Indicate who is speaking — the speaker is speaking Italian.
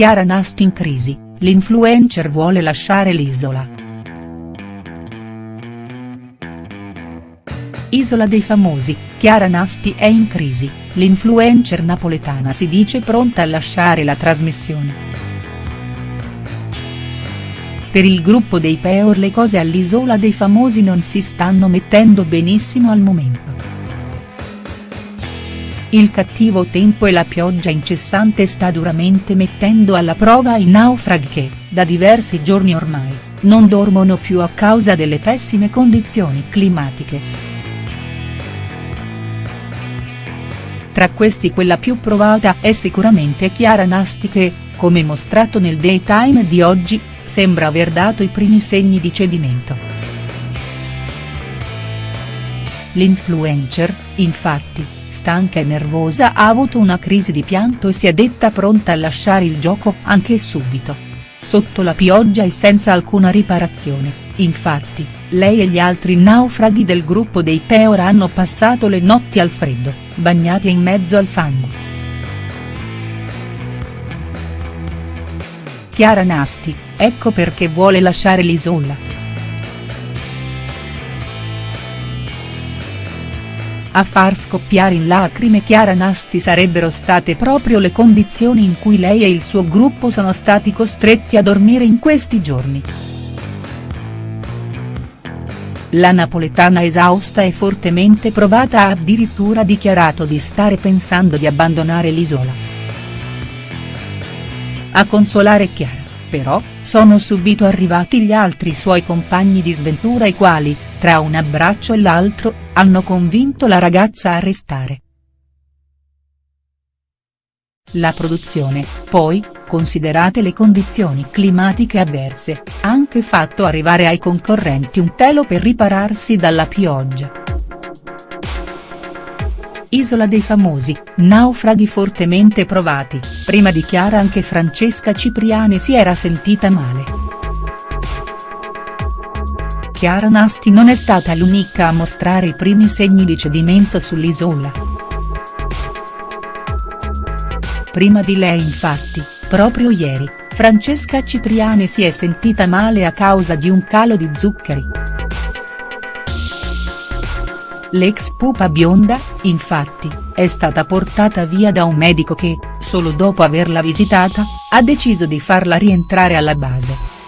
Speaker 1: Chiara Nasti in crisi, l'influencer vuole lasciare l'isola. Isola dei famosi, Chiara Nasti è in crisi, l'influencer napoletana si dice pronta a lasciare la trasmissione. Per il gruppo dei Peor le cose all'Isola dei Famosi non si stanno mettendo benissimo al momento. Il cattivo tempo e la pioggia incessante sta duramente mettendo alla prova i naufraghi che, da diversi giorni ormai, non dormono più a causa delle pessime condizioni climatiche. Tra questi quella più provata è sicuramente Chiara Nasti che, come mostrato nel daytime di oggi, sembra aver dato i primi segni di cedimento. L'influencer, infatti, stanca e nervosa ha avuto una crisi di pianto e si è detta pronta a lasciare il gioco anche subito. Sotto la pioggia e senza alcuna riparazione, infatti, lei e gli altri naufraghi del gruppo dei Peor hanno passato le notti al freddo, bagnati in mezzo al fango. Chiara Nasti, ecco perché vuole lasciare l'isola. A far scoppiare in lacrime Chiara Nasti sarebbero state proprio le condizioni in cui lei e il suo gruppo sono stati costretti a dormire in questi giorni. La napoletana esausta e fortemente provata ha addirittura dichiarato di stare pensando di abbandonare l'isola. A consolare Chiara, però, sono subito arrivati gli altri suoi compagni di sventura i quali, tra un abbraccio e l'altro, hanno convinto la ragazza a restare. La produzione, poi, considerate le condizioni climatiche avverse, ha anche fatto arrivare ai concorrenti un telo per ripararsi dalla pioggia. Isola dei famosi, naufraghi fortemente provati, prima di Chiara anche Francesca Cipriani si era sentita male. Chiara Nasti non è stata l'unica a mostrare i primi segni di cedimento sull'isola. Prima di lei infatti, proprio ieri, Francesca Cipriani si è sentita male a causa di un calo di zuccheri. L'ex pupa bionda, infatti, è stata portata via da un medico che, solo dopo averla visitata, ha deciso di farla rientrare alla base.